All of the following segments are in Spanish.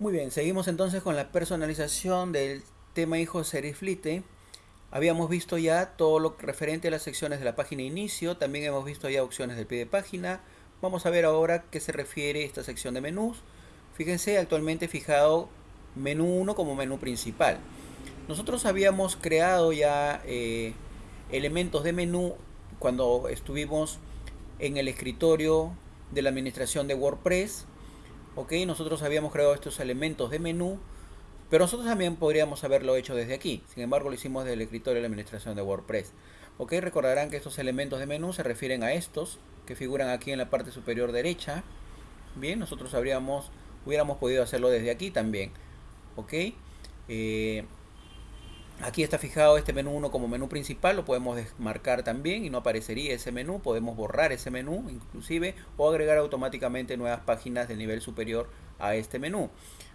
Muy bien, seguimos entonces con la personalización del tema hijo Seriflite. Habíamos visto ya todo lo referente a las secciones de la página inicio, también hemos visto ya opciones del pie de página. Vamos a ver ahora qué se refiere esta sección de menús. Fíjense, actualmente fijado menú 1 como menú principal. Nosotros habíamos creado ya eh, elementos de menú cuando estuvimos en el escritorio de la administración de WordPress ok nosotros habíamos creado estos elementos de menú pero nosotros también podríamos haberlo hecho desde aquí. Sin embargo lo hicimos desde el escritorio de la administración de WordPress. Ok recordarán que estos elementos de menú se refieren a estos que figuran aquí en la parte superior derecha. Bien nosotros habríamos hubiéramos podido hacerlo desde aquí también. Ok eh, Aquí está fijado este menú 1 como menú principal, lo podemos desmarcar también y no aparecería ese menú. Podemos borrar ese menú inclusive o agregar automáticamente nuevas páginas de nivel superior a este menú.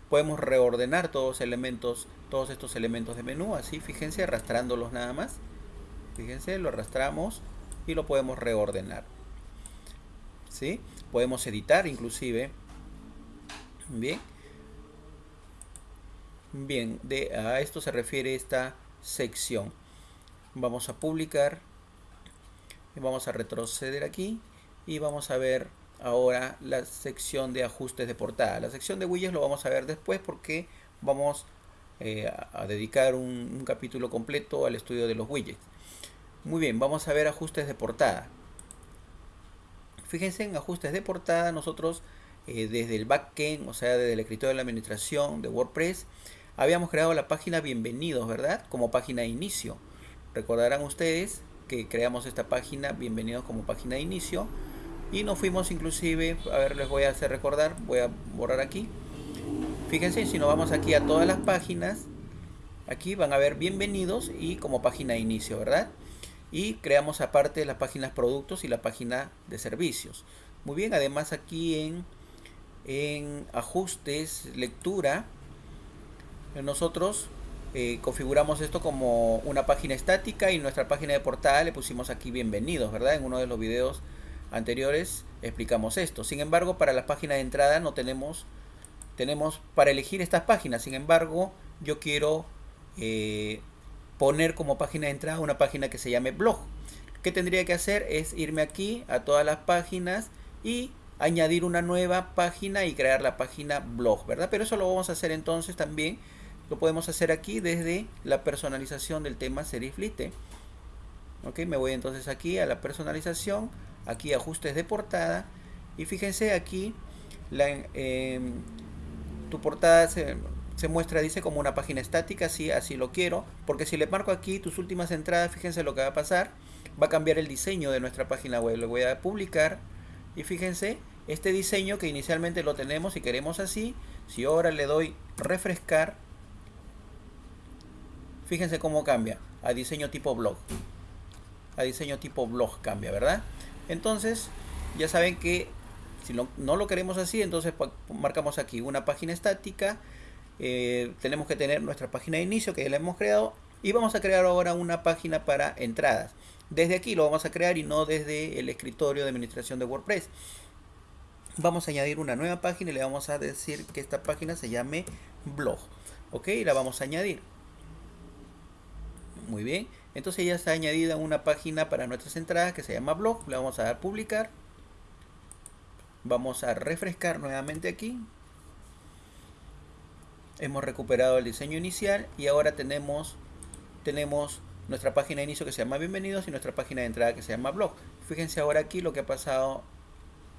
Podemos reordenar todos, elementos, todos estos elementos de menú, así fíjense arrastrándolos nada más. Fíjense, lo arrastramos y lo podemos reordenar. ¿Sí? Podemos editar inclusive. Bien. Bien, de, a esto se refiere esta sección. Vamos a publicar. Vamos a retroceder aquí. Y vamos a ver ahora la sección de ajustes de portada. La sección de widgets lo vamos a ver después porque vamos eh, a dedicar un, un capítulo completo al estudio de los widgets. Muy bien, vamos a ver ajustes de portada. Fíjense en ajustes de portada nosotros eh, desde el backend, o sea, desde el escritorio de la administración de WordPress, habíamos creado la página bienvenidos, ¿verdad? Como página de inicio. Recordarán ustedes que creamos esta página bienvenidos como página de inicio y nos fuimos inclusive, a ver, les voy a hacer recordar, voy a borrar aquí. Fíjense, si nos vamos aquí a todas las páginas, aquí van a ver bienvenidos y como página de inicio, ¿verdad? Y creamos aparte las páginas productos y la página de servicios. Muy bien, además aquí en, en ajustes, lectura, nosotros eh, configuramos esto como una página estática y nuestra página de portada le pusimos aquí bienvenidos, ¿verdad? En uno de los videos anteriores explicamos esto. Sin embargo, para la página de entrada no tenemos, tenemos para elegir estas páginas. Sin embargo, yo quiero eh, poner como página de entrada una página que se llame blog. ¿Qué tendría que hacer? Es irme aquí a todas las páginas y añadir una nueva página y crear la página blog, ¿verdad? Pero eso lo vamos a hacer entonces también lo podemos hacer aquí desde la personalización del tema Seriflite. Ok, me voy entonces aquí a la personalización, aquí ajustes de portada y fíjense aquí em, tu portada se, muestra, dice como una página estática, así, así lo quiero, porque si le marco aquí tus últimas entradas, fíjense lo que va a pasar, va a cambiar el diseño de nuestra página web, lo voy a publicar y fíjense, este diseño que inicialmente lo tenemos y queremos así, si ahora le doy refrescar, Fíjense cómo cambia a diseño tipo blog. A diseño tipo blog cambia, ¿verdad? Entonces, ya saben que si no, lo queremos así, entonces marcamos aquí una página estática. Eh, tenemos que tener nuestra página de inicio que ya la hemos creado. Y vamos a crear ahora una página para entradas. Desde aquí lo vamos a crear y no desde el escritorio de administración de WordPress. Vamos a añadir una nueva página y le vamos a decir que esta página se llame blog. Ok, la vamos a añadir. Muy bien. Entonces ya está añadida una página para nuestras entradas que se llama blog. Le vamos a dar publicar. Vamos a refrescar nuevamente aquí. Hemos recuperado el diseño inicial y ahora tenemos, tenemos nuestra página de inicio que se llama bienvenidos y nuestra página de entrada que se llama blog. Fíjense ahora aquí lo que ha pasado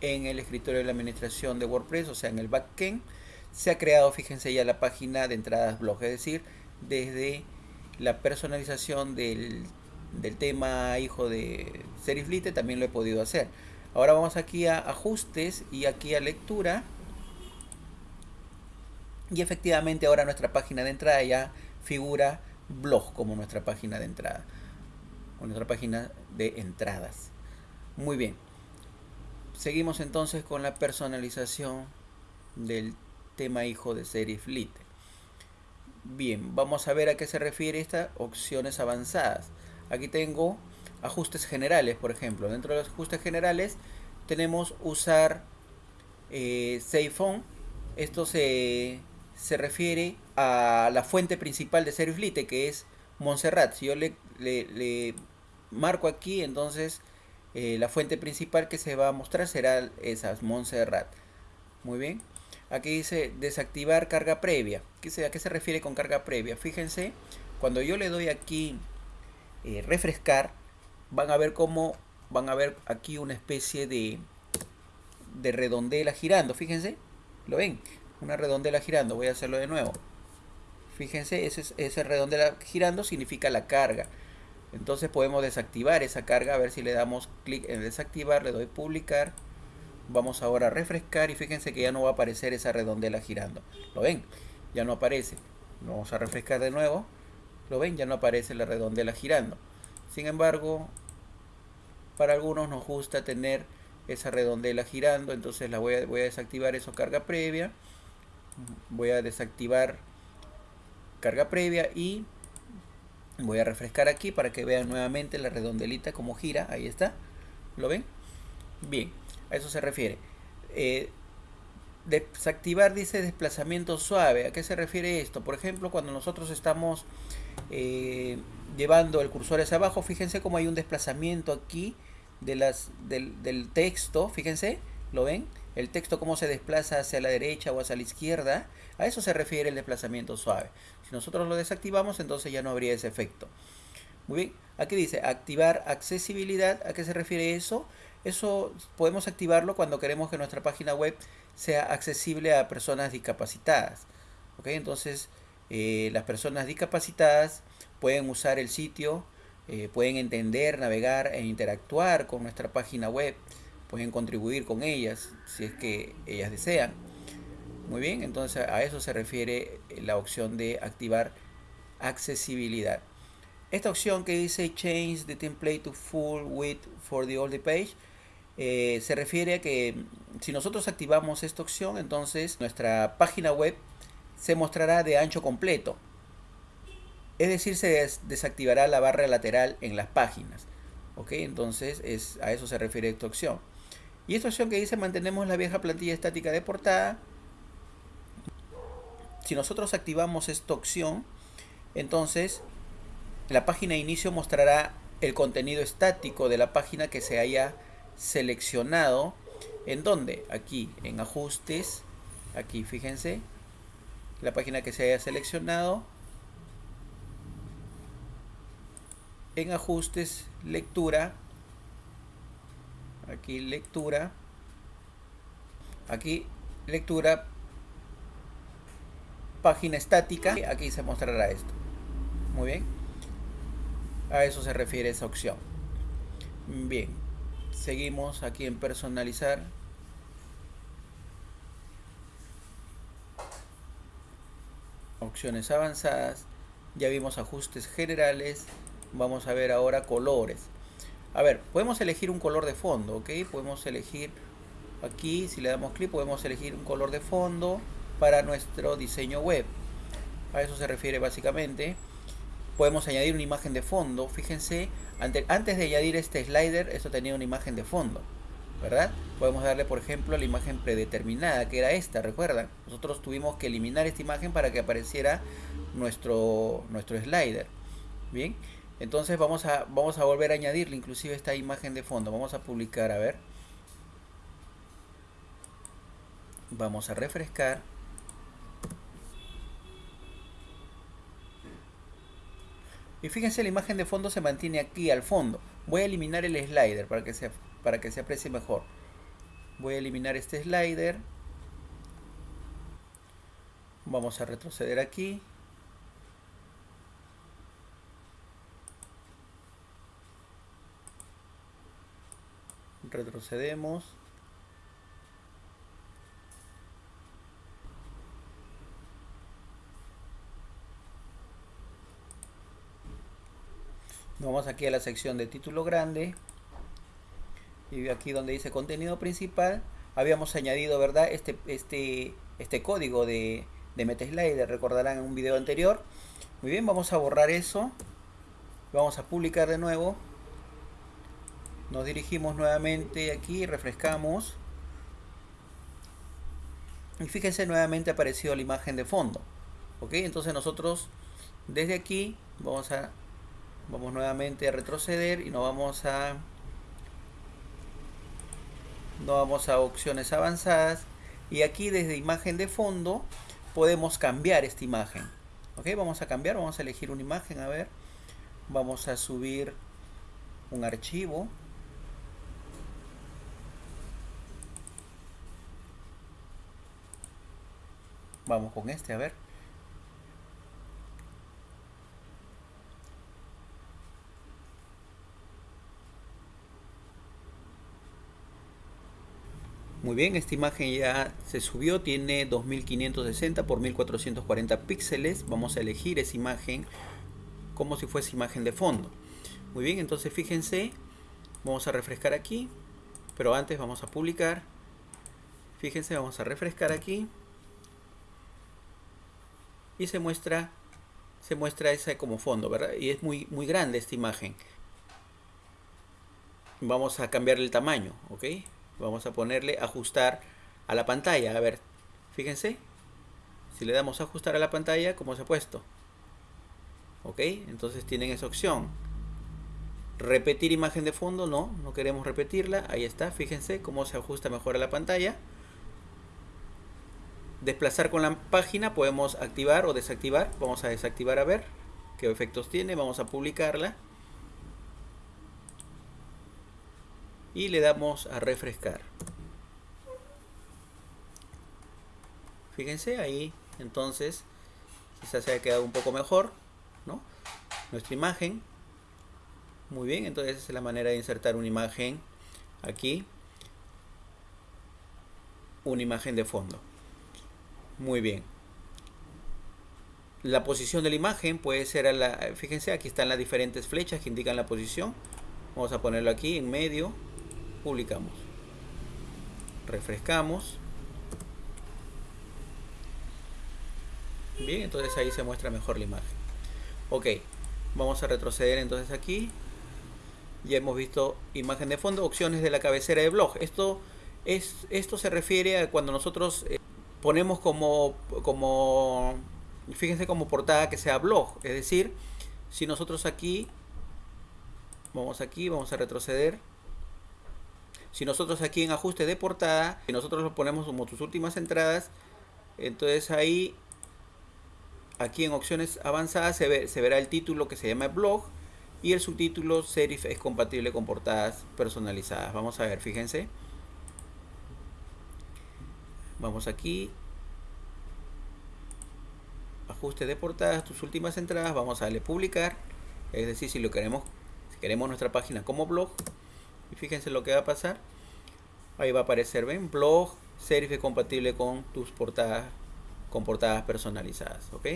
en el escritorio de la administración de WordPress, o sea en el backend. Se ha creado, fíjense ya la página de entradas blog, es decir, desde la personalización del, tema hijo de Seriflite también lo he podido hacer. Ahora vamos aquí a ajustes y aquí a lectura. Y efectivamente ahora nuestra página de entrada ya figura blog como nuestra página de entrada. O nuestra página de entradas. Muy bien. Seguimos entonces con la personalización del tema hijo de Seriflite. Bien, vamos a ver a qué se refiere estas opciones avanzadas. Aquí tengo ajustes generales, por ejemplo. Dentro de los ajustes generales tenemos usar eh, Esto se, se refiere a la fuente principal de Seriflite, que es Montserrat. Si yo le, le, marco aquí, entonces eh, la fuente principal que se va a mostrar será esa, Montserrat. Muy bien. Aquí dice desactivar carga previa. ¿A qué se refiere con carga previa? Fíjense, cuando yo le doy aquí eh, refrescar, van a ver cómo van a ver aquí una especie de, de redondela girando. Fíjense, ¿lo ven? Una redondela girando. Voy a hacerlo de nuevo. Fíjense, ese, ese redondela girando significa la carga. Entonces podemos desactivar esa carga. A ver si le damos clic en desactivar, le doy publicar. Vamos ahora a refrescar y fíjense que ya no va a aparecer esa redondela girando. ¿Lo ven? Ya no aparece. Vamos a refrescar de nuevo. ¿Lo ven? Ya no aparece la redondela girando. Sin embargo, para algunos nos gusta tener esa redondela girando. Entonces la voy a, voy a desactivar eso carga previa. Voy a desactivar carga previa y voy a refrescar aquí para que vean nuevamente la redondelita como gira. Ahí está. ¿Lo ven? Bien. A eso se refiere. Eh, desactivar dice desplazamiento suave. ¿A qué se refiere esto? Por ejemplo, cuando nosotros estamos eh, llevando el cursor hacia abajo, fíjense cómo hay un desplazamiento aquí de las, del, del, texto. Fíjense, ¿lo ven? El texto cómo se desplaza hacia la derecha o hacia la izquierda. A eso se refiere el desplazamiento suave. Si nosotros lo desactivamos, entonces ya no habría ese efecto. Muy bien, aquí dice activar accesibilidad. ¿A qué se refiere eso? Eso podemos activarlo cuando queremos que nuestra página web sea accesible a personas discapacitadas. ¿ok? Entonces, eh, las personas discapacitadas pueden usar el sitio, eh, pueden entender, navegar e interactuar con nuestra página web, pueden contribuir con ellas si es que ellas desean. Muy bien, entonces a eso se refiere la opción de activar accesibilidad. Esta opción que dice Change the template to full width for the old page eh, se refiere a que si nosotros activamos esta opción, entonces nuestra página web se mostrará de ancho completo. Es decir, se desactivará la barra lateral en las páginas. ¿Ok? Entonces es, a eso se refiere esta opción. Y esta opción que dice mantenemos la vieja plantilla estática de portada. Si nosotros activamos esta opción, entonces la página de inicio mostrará el contenido estático de la página que se haya seleccionado. ¿En dónde? Aquí, en ajustes. Aquí, fíjense. La página que se haya seleccionado. En ajustes, lectura. Aquí, lectura. Aquí, lectura. Página estática. Aquí se mostrará esto. Muy bien. A eso se refiere esa opción. Bien seguimos aquí en personalizar. Opciones avanzadas. Ya vimos ajustes generales. Vamos a ver ahora colores. A ver podemos elegir un color de fondo ok podemos elegir aquí si le damos clic podemos elegir un color de fondo para nuestro diseño web. A eso se refiere básicamente. Podemos añadir una imagen de fondo. Fíjense antes de añadir este slider, esto tenía una imagen de fondo, ¿verdad? Podemos darle, por ejemplo, la imagen predeterminada, que era esta, ¿recuerdan? Nosotros tuvimos que eliminar esta imagen para que apareciera nuestro, nuestro slider. Bien, entonces vamos a, vamos a volver a añadirle inclusive esta imagen de fondo. Vamos a publicar, a ver. Vamos a refrescar. Y fíjense, la imagen de fondo se mantiene aquí al fondo. Voy a eliminar el slider para que se, para que se aprecie mejor. Voy a eliminar este slider. Vamos a retroceder aquí. Retrocedemos. Vamos aquí a la sección de título grande. Y aquí donde dice contenido principal habíamos añadido verdad este este este código de, de MetaSlider. Recordarán en un video anterior. Muy bien vamos a borrar eso. Vamos a publicar de nuevo. Nos dirigimos nuevamente aquí refrescamos. Y fíjense nuevamente ha aparecido la imagen de fondo. Ok entonces nosotros desde aquí vamos a vamos nuevamente a retroceder y nos vamos a no vamos a opciones avanzadas. Y aquí desde imagen de fondo podemos cambiar esta imagen. Ok vamos a cambiar vamos a elegir una imagen a ver. Vamos a subir un archivo. Vamos con este a ver Muy bien, esta imagen ya se subió, tiene 2560 por 1440 píxeles. Vamos a elegir esa imagen como si fuese imagen de fondo. Muy bien, entonces fíjense, vamos a refrescar aquí, pero antes vamos a publicar. Fíjense, vamos a refrescar aquí. Y se muestra se muestra esa como fondo, ¿verdad? Y es muy, muy grande esta imagen. Vamos a cambiar el tamaño, ¿ok? Vamos a ponerle ajustar a la pantalla. A ver, fíjense. Si le damos ajustar a la pantalla, ¿cómo se ha puesto? ¿Ok? Entonces tienen esa opción. Repetir imagen de fondo, no, no queremos repetirla. Ahí está, fíjense cómo se ajusta mejor a la pantalla. Desplazar con la página, podemos activar o desactivar. Vamos a desactivar a ver qué efectos tiene. Vamos a publicarla. Y le damos a refrescar. Fíjense ahí, entonces, quizás se haya quedado un poco mejor, ¿no? Nuestra imagen. Muy bien, entonces esa es la manera de insertar una imagen aquí. Una imagen de fondo. Muy bien. La posición de la imagen puede ser a la... Fíjense, aquí están las diferentes flechas que indican la posición. Vamos a ponerlo aquí en medio publicamos. Refrescamos. Bien, entonces ahí se muestra mejor la imagen. Ok, vamos a retroceder entonces aquí. Ya hemos visto imagen de fondo, opciones de la cabecera de blog. Esto, es, esto se refiere a cuando nosotros eh, ponemos como, como, fíjense como portada que sea blog. Es decir, si nosotros aquí, vamos aquí, vamos a retroceder si nosotros aquí en ajuste de portada, y nosotros lo ponemos como tus últimas entradas, entonces ahí, aquí en opciones avanzadas se, se verá el título que se llama blog y el subtítulo serif es compatible con portadas personalizadas. Vamos a ver, fíjense. Vamos aquí. Ajuste de portadas, tus últimas entradas. Vamos a darle publicar. Es decir, si lo queremos, si queremos nuestra página como blog, fíjense lo que va a pasar. Ahí va a aparecer ven blog serif compatible con tus portadas con portadas personalizadas ok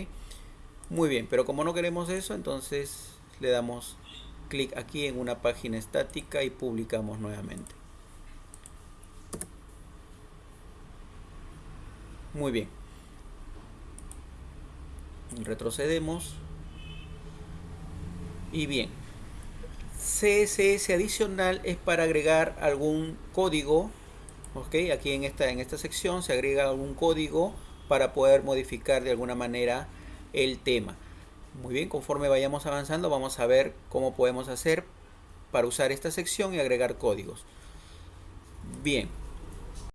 muy bien pero como no queremos eso entonces le damos clic aquí en una página estática y publicamos nuevamente. Muy bien. Retrocedemos. Y bien CSS adicional es para agregar algún código. ¿ok? Aquí en esta, en esta sección se agrega algún código para poder modificar de alguna manera el tema. Muy bien, conforme vayamos avanzando vamos a ver cómo podemos hacer para usar esta sección y agregar códigos. Bien,